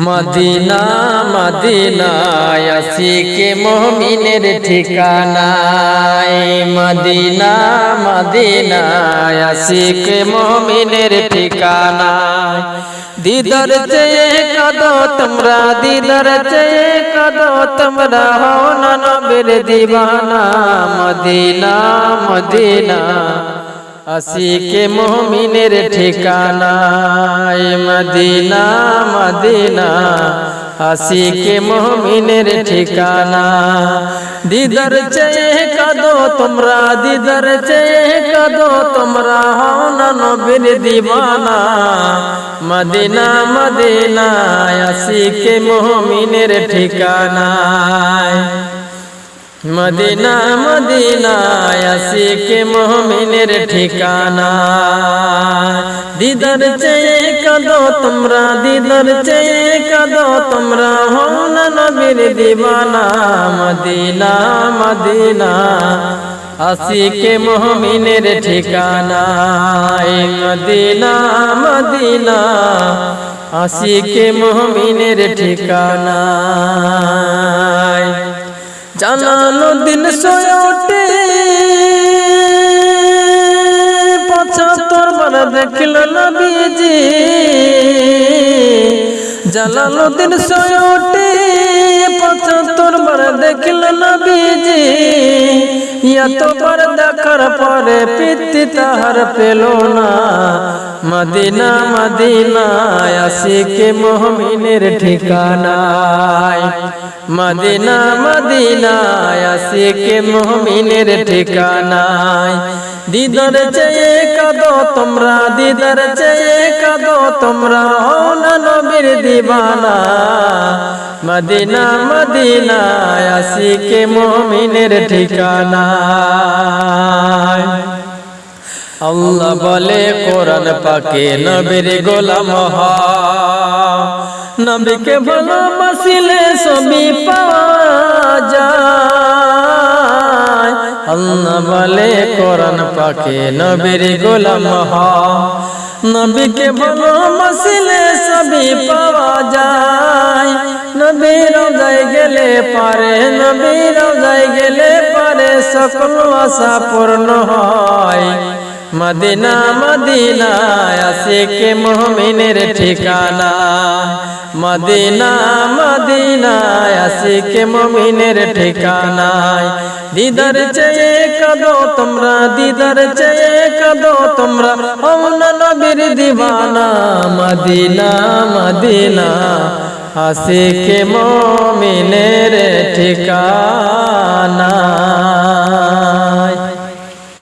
Medina, মদিনায় আসিকে মমিনের ঠিকানায়? মদিনা, মদিনায় আসিকে মমিনের ঠিকানায়? দিদার চেয়ে কদো তোমরা, দিদার চেয়ে কদো তোমরা হও না নবীর দিবানা। মদিনা মদিনা আসিকে মমিনের ঠিকানায় মদিনা মদিনা। আসিকে মমিনের ঠিকানা। দিদার চেয়ে কদো তোমরা, দিদার চেয়ে কদো তোমরা, হও না নবীর দিবানা। মদিনা মদিনা আসিকে মমিনের ঠিকানায়। মদিনা মদিনা আসিকে মোহমিনের ঠিকানা। দিদার চেয়ে কদো তোমরা, দিদার চেয়ে কদো তোমরা হও না নবীর দিবানা। মদিনা মদিনা আসিকে মোহমিনের ঠিকানা। মদিনা মদিনা আসিকে মোহমিনের ঠিকানা। জানানো দিন সোয়টে পঁচাত্তর বার দেখিল নবীজি। জালালো দিন সোয়টে পঁচাত্তর বার দেখিল নবীজি। এতবার দেখার পরে পিতি তাহার পেল না। মদিনা মদিনা আসিকে মোহমিনের ঠিকানায়। মদিনা মদিনা আসিকে মোহমিনের ঠিকানায়। দিদার চেয়ে কদো তোমরা, দিদার চেয়ে কদো তোমরা না নবীর দিবানা। মদিনা মদিনা আসিকে মোহমিনের ঠিকানায়। আল্লাহ বলে, কোরআন পাকে নবীর গোলাম হ নবীকে ভালোবাসিলে সবই পাওয়া যায়। আল্লাহ বলে, কোরআন পাকে নবীর গোলাম নবীকে ভালোবাসিলে সবই পাওয়া যায়। নবীর যাই গেলে পারে নবীর যাই গেলে পারে, সকল আশা পূর্ণ হয়। মদিনা মদিনা আসিকে মোহমিনের ঠিকানা। মদিনা মদিনা আসিকে মোমিনের ঠিকানায়। দিদার চেয়ে কদো তোমরা, দিদার চেয়ে কদো তোমরা, অমনা নবীর দিবানা। মদিনা মদিনা আসিকে মোমিনের ঠিকানা।